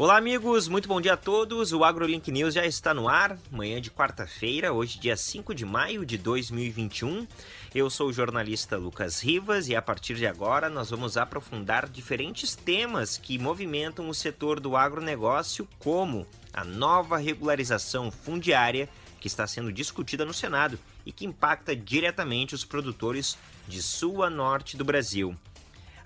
Olá, amigos, muito bom dia a todos. O AgroLink News já está no ar, manhã de quarta-feira, hoje, dia 5 de maio de 2021. Eu sou o jornalista Lucas Rivas e a partir de agora nós vamos aprofundar diferentes temas que movimentam o setor do agronegócio, como a nova regularização fundiária que está sendo discutida no Senado e que impacta diretamente os produtores de sul a norte do Brasil.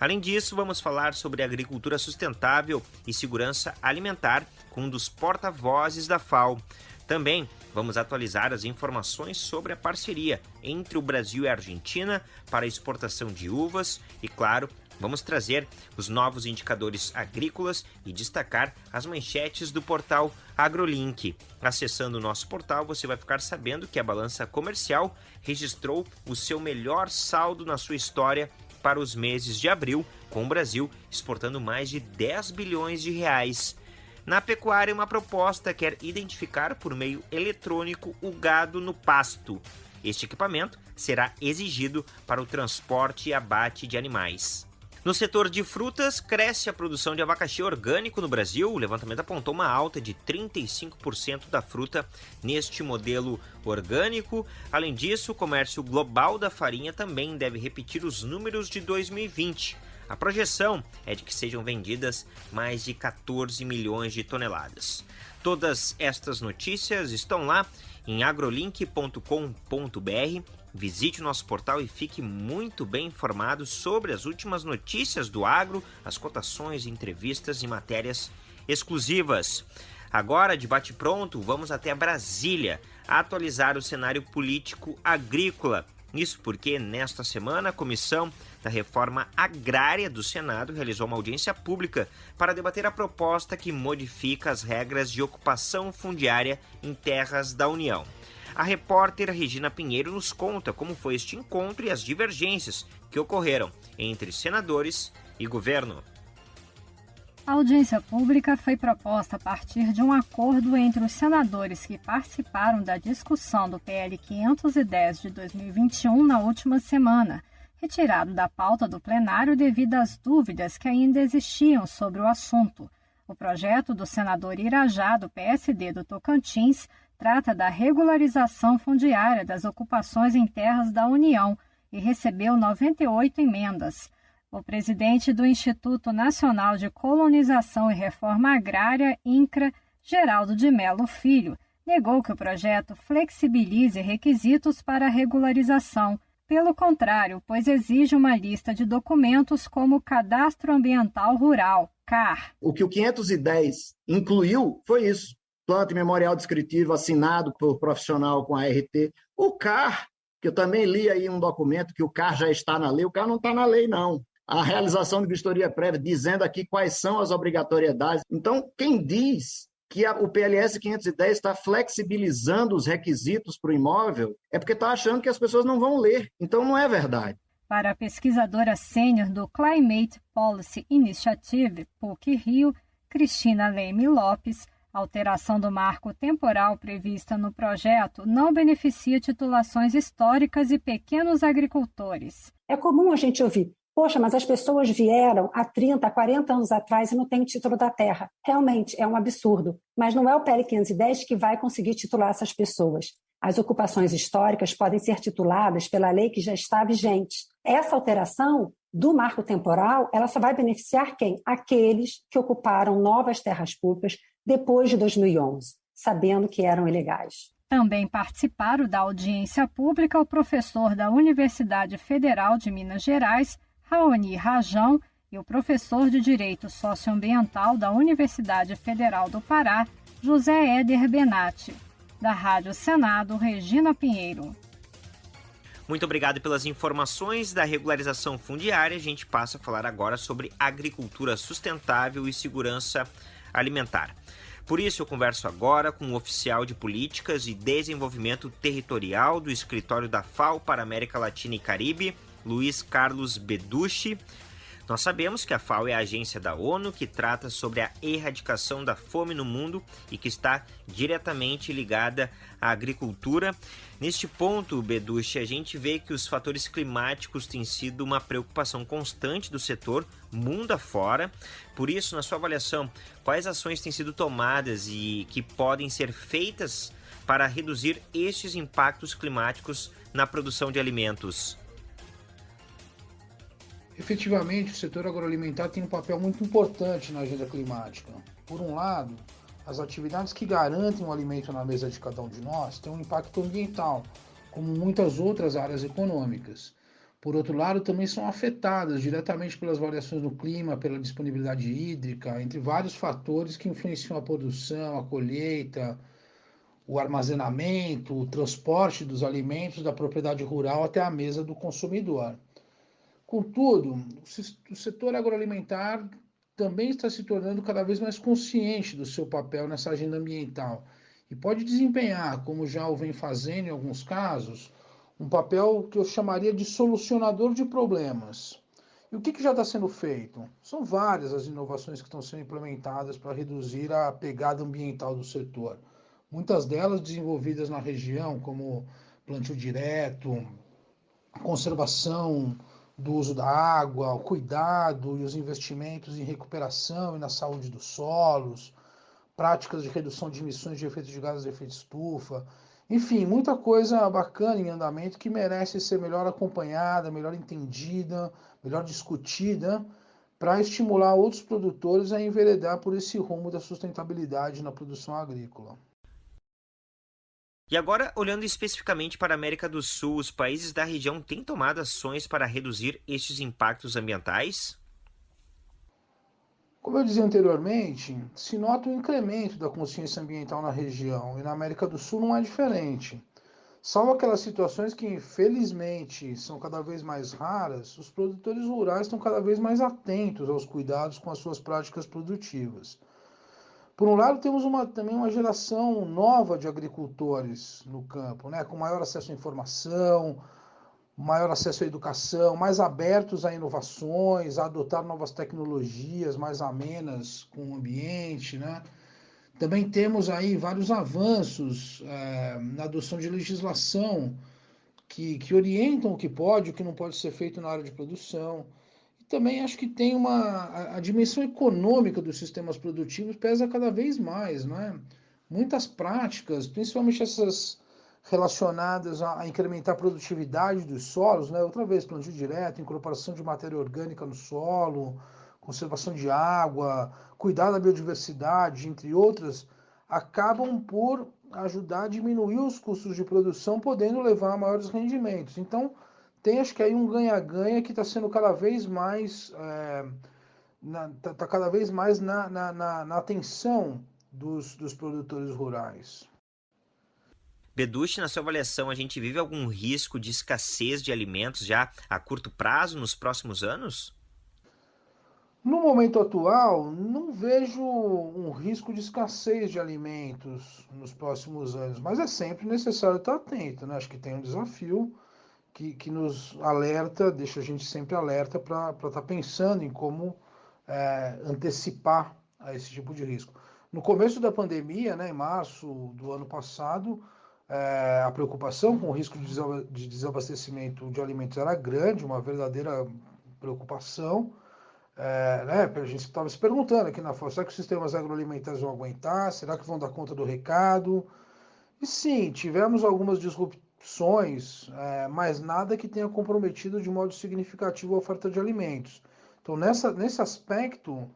Além disso, vamos falar sobre agricultura sustentável e segurança alimentar com um dos porta-vozes da FAO. Também vamos atualizar as informações sobre a parceria entre o Brasil e a Argentina para a exportação de uvas e, claro, vamos trazer os novos indicadores agrícolas e destacar as manchetes do portal AgroLink. Acessando o nosso portal, você vai ficar sabendo que a balança comercial registrou o seu melhor saldo na sua história para os meses de abril, com o Brasil exportando mais de 10 bilhões de reais. Na pecuária, uma proposta quer identificar por meio eletrônico o gado no pasto. Este equipamento será exigido para o transporte e abate de animais. No setor de frutas, cresce a produção de abacaxi orgânico no Brasil. O levantamento apontou uma alta de 35% da fruta neste modelo orgânico. Além disso, o comércio global da farinha também deve repetir os números de 2020. A projeção é de que sejam vendidas mais de 14 milhões de toneladas. Todas estas notícias estão lá em agrolink.com.br Visite o nosso portal e fique muito bem informado sobre as últimas notícias do agro, as cotações, entrevistas e matérias exclusivas. Agora, de bate-pronto, vamos até Brasília atualizar o cenário político agrícola. Isso porque, nesta semana, a Comissão da Reforma Agrária do Senado realizou uma audiência pública para debater a proposta que modifica as regras de ocupação fundiária em terras da União. A repórter Regina Pinheiro nos conta como foi este encontro e as divergências que ocorreram entre senadores e governo. A audiência pública foi proposta a partir de um acordo entre os senadores que participaram da discussão do PL 510 de 2021 na última semana, retirado da pauta do plenário devido às dúvidas que ainda existiam sobre o assunto. O projeto do senador Irajá, do PSD do Tocantins, trata da regularização fundiária das ocupações em terras da União e recebeu 98 emendas. O presidente do Instituto Nacional de Colonização e Reforma Agrária, INCRA, Geraldo de Melo Filho, negou que o projeto flexibilize requisitos para regularização. Pelo contrário, pois exige uma lista de documentos como Cadastro Ambiental Rural, CAR. O que o 510 incluiu foi isso planta e memorial descritivo assinado por profissional com a RT. O CAR, que eu também li aí um documento que o CAR já está na lei, o CAR não está na lei, não. A realização de vistoria prévia, dizendo aqui quais são as obrigatoriedades. Então, quem diz que a, o PLS 510 está flexibilizando os requisitos para o imóvel é porque está achando que as pessoas não vão ler. Então, não é verdade. Para a pesquisadora sênior do Climate Policy Initiative, PUC Rio, Cristina Leme Lopes, a alteração do marco temporal prevista no projeto não beneficia titulações históricas e pequenos agricultores. É comum a gente ouvir: Poxa, mas as pessoas vieram há 30, 40 anos atrás e não têm título da terra. Realmente, é um absurdo. Mas não é o PL 510 que vai conseguir titular essas pessoas. As ocupações históricas podem ser tituladas pela lei que já está vigente. Essa alteração do marco temporal, ela só vai beneficiar quem? Aqueles que ocuparam novas terras públicas depois de 2011, sabendo que eram ilegais. Também participaram da audiência pública o professor da Universidade Federal de Minas Gerais, Raoni Rajão, e o professor de Direito Socioambiental da Universidade Federal do Pará, José Éder Benatti. Da Rádio Senado, Regina Pinheiro. Muito obrigado pelas informações da regularização fundiária. A gente passa a falar agora sobre agricultura sustentável e segurança alimentar. Por isso, eu converso agora com o oficial de Políticas e Desenvolvimento Territorial do Escritório da FAO para América Latina e Caribe, Luiz Carlos Beducci. Nós sabemos que a FAO é a agência da ONU que trata sobre a erradicação da fome no mundo e que está diretamente ligada à agricultura. Neste ponto, Beduche, a gente vê que os fatores climáticos têm sido uma preocupação constante do setor mundo afora. Por isso, na sua avaliação, quais ações têm sido tomadas e que podem ser feitas para reduzir estes impactos climáticos na produção de alimentos? Efetivamente, o setor agroalimentar tem um papel muito importante na agenda climática. Por um lado, as atividades que garantem o alimento na mesa de cada um de nós têm um impacto ambiental, como muitas outras áreas econômicas. Por outro lado, também são afetadas diretamente pelas variações no clima, pela disponibilidade hídrica, entre vários fatores que influenciam a produção, a colheita, o armazenamento, o transporte dos alimentos da propriedade rural até a mesa do consumidor. Contudo, o setor agroalimentar também está se tornando cada vez mais consciente do seu papel nessa agenda ambiental e pode desempenhar, como já o vem fazendo em alguns casos, um papel que eu chamaria de solucionador de problemas. E o que, que já está sendo feito? São várias as inovações que estão sendo implementadas para reduzir a pegada ambiental do setor. Muitas delas desenvolvidas na região, como plantio direto, conservação do uso da água, o cuidado e os investimentos em recuperação e na saúde dos solos, práticas de redução de emissões de efeito de gases de efeito estufa, enfim, muita coisa bacana em andamento que merece ser melhor acompanhada, melhor entendida, melhor discutida, para estimular outros produtores a enveredar por esse rumo da sustentabilidade na produção agrícola. E agora, olhando especificamente para a América do Sul, os países da região têm tomado ações para reduzir estes impactos ambientais? Como eu dizia anteriormente, se nota um incremento da consciência ambiental na região e na América do Sul não é diferente. Salvo aquelas situações que, infelizmente, são cada vez mais raras, os produtores rurais estão cada vez mais atentos aos cuidados com as suas práticas produtivas. Por um lado, temos uma, também uma geração nova de agricultores no campo, né, com maior acesso à informação, maior acesso à educação, mais abertos a inovações, a adotar novas tecnologias mais amenas com o ambiente, né? Também temos aí vários avanços é, na adoção de legislação que, que orientam o que pode e o que não pode ser feito na área de produção também acho que tem uma a, a, dimensão econômica dos sistemas produtivos pesa cada vez mais, não é? Muitas práticas, principalmente essas relacionadas a, a incrementar a produtividade dos solos, né? Outra vez, plantio direto, incorporação de matéria orgânica no solo, conservação de água, cuidar da biodiversidade, entre outras, acabam por ajudar a diminuir os custos de produção, podendo levar a maiores rendimentos. Então, tem acho que aí um ganha-ganha que está sendo cada vez mais é, tá, tá, cada vez mais na, na, na, na atenção dos, dos produtores rurais. Beduche, na sua avaliação, a gente vive algum risco de escassez de alimentos já a curto prazo nos próximos anos? No momento atual, não vejo um risco de escassez de alimentos nos próximos anos, mas é sempre necessário estar atento, né? Acho que tem um desafio que, que nos alerta, deixa a gente sempre alerta para estar tá pensando em como é, antecipar a esse tipo de risco. No começo da pandemia, né, em março do ano passado, é, a preocupação com o risco de desabastecimento de alimentos era grande, uma verdadeira preocupação. É, né, a gente estava se perguntando aqui na FOS, será que os sistemas agroalimentares vão aguentar? Será que vão dar conta do recado? E sim, tivemos algumas disrupções opções, é, mas nada que tenha comprometido de modo significativo a oferta de alimentos. Então, nessa, nesse aspecto,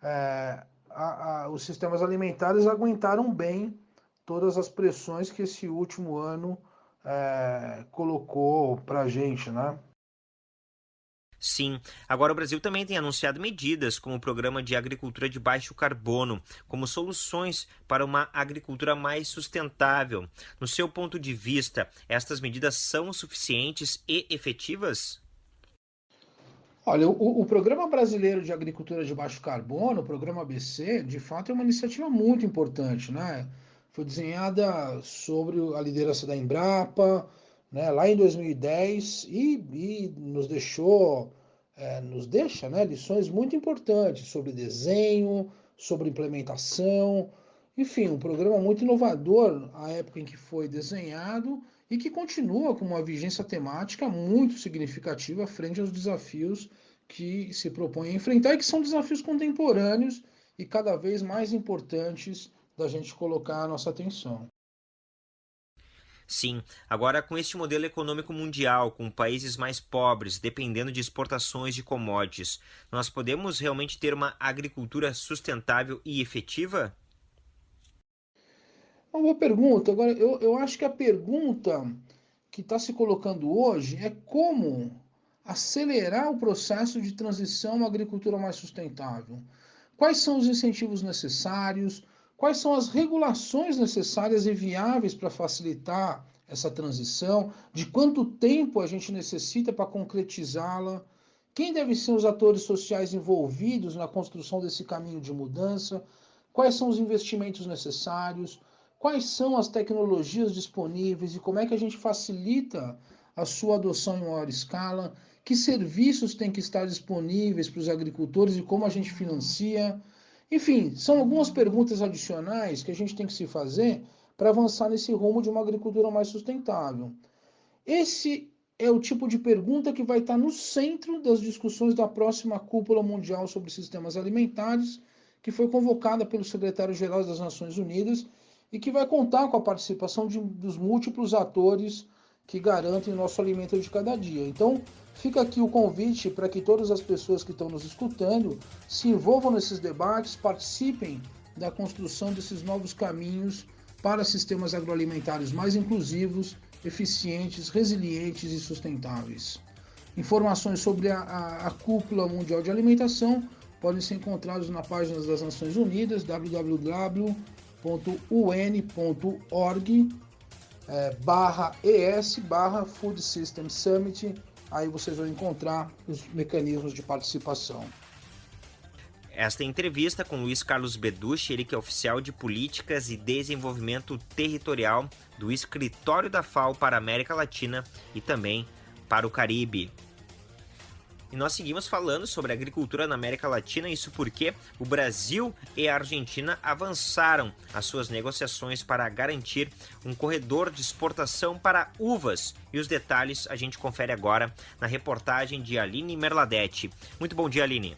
é, a, a, os sistemas alimentares aguentaram bem todas as pressões que esse último ano é, colocou para a gente, né? Sim. Agora, o Brasil também tem anunciado medidas como o Programa de Agricultura de Baixo Carbono, como soluções para uma agricultura mais sustentável. No seu ponto de vista, estas medidas são suficientes e efetivas? Olha, o, o, Programa Brasileiro de Agricultura de Baixo Carbono, o Programa ABC, de fato é uma iniciativa muito importante, né? Foi desenhada sobre a liderança da Embrapa, né, lá em 2010 e, e nos deixou é, nos deixa né, lições muito importantes sobre desenho, sobre implementação, enfim, um programa muito inovador à época em que foi desenhado e que continua com uma vigência temática muito significativa frente aos desafios que se propõe a enfrentar e que são desafios contemporâneos e cada vez mais importantes da gente colocar a nossa atenção. Sim, agora com este modelo econômico mundial, com países mais pobres, dependendo de exportações de commodities, nós podemos realmente ter uma agricultura sustentável e efetiva? Uma boa pergunta. Agora, eu, eu acho que a pergunta que está se colocando hoje é como acelerar o processo de transição a uma agricultura mais sustentável. Quais são os incentivos necessários? Quais são as regulações necessárias e viáveis para facilitar essa transição? De quanto tempo a gente necessita para concretizá-la? Quem devem ser os atores sociais envolvidos na construção desse caminho de mudança? Quais são os investimentos necessários? Quais são as tecnologias disponíveis e como é que a gente facilita a sua adoção em maior escala? Que serviços têm que estar disponíveis para os agricultores e como a gente financia? Enfim, são algumas perguntas adicionais que a gente tem que se fazer para avançar nesse rumo de uma agricultura mais sustentável. Esse é o tipo de pergunta que vai estar no centro das discussões da próxima cúpula mundial sobre sistemas alimentares, que foi convocada pelo secretário-geral das Nações Unidas e que vai contar com a participação de, dos múltiplos atores que garantem o nosso alimento de cada dia. Então, Fica aqui o convite para que todas as pessoas que estão nos escutando se envolvam nesses debates, participem da construção desses novos caminhos para sistemas agroalimentares mais inclusivos, eficientes, resilientes e sustentáveis. Informações sobre a, a, a Cúpula Mundial de Alimentação podem ser encontradas na página das Nações Unidas, www.un.org é, barra ES barra Food System Summit aí vocês vão encontrar os mecanismos de participação. Esta entrevista com Luiz Carlos Beducci, ele que é oficial de Políticas e Desenvolvimento Territorial do Escritório da FAO para a América Latina e também para o Caribe. E nós seguimos falando sobre agricultura na América Latina, isso porque o Brasil e a Argentina avançaram as suas negociações para garantir um corredor de exportação para uvas. E os detalhes a gente confere agora na reportagem de Aline Merladete. Muito bom dia, Aline.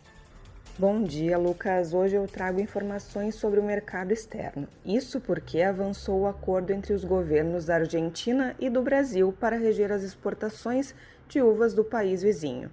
Bom dia, Lucas. Hoje eu trago informações sobre o mercado externo. Isso porque avançou o acordo entre os governos da Argentina e do Brasil para reger as exportações de uvas do país vizinho.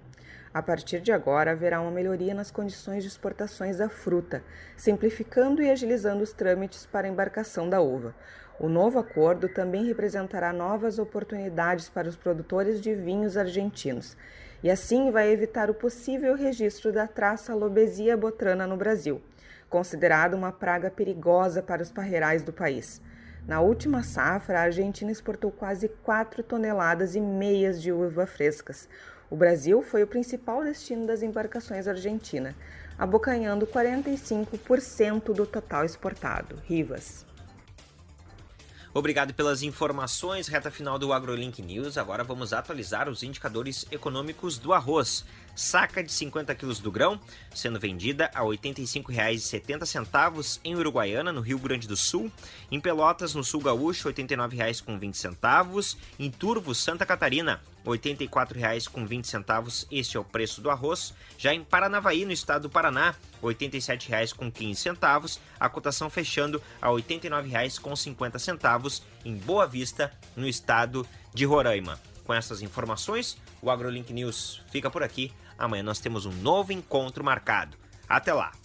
A partir de agora, haverá uma melhoria nas condições de exportações da fruta, simplificando e agilizando os trâmites para a embarcação da uva. O novo acordo também representará novas oportunidades para os produtores de vinhos argentinos e assim vai evitar o possível registro da traça Lobesia botrana no Brasil, considerada uma praga perigosa para os parreirais do país. Na última safra, a Argentina exportou quase 4 toneladas e meias de uva frescas, o Brasil foi o principal destino das embarcações argentinas, abocanhando 45% do total exportado. Rivas. Obrigado pelas informações. Reta final do AgroLink News. Agora vamos atualizar os indicadores econômicos do arroz. Saca de 50 quilos do grão sendo vendida a R$ 85,70 em Uruguaiana, no Rio Grande do Sul. Em Pelotas, no Sul Gaúcho, R$ 89,20. Em Turvo, Santa Catarina, R$ 84,20. Este é o preço do arroz. Já em Paranavaí, no estado do Paraná, R$ 87,15. A cotação fechando a R$ 89,50 em Boa Vista, no estado de Roraima. Com essas informações, o AgroLink News fica por aqui. Amanhã nós temos um novo encontro marcado. Até lá!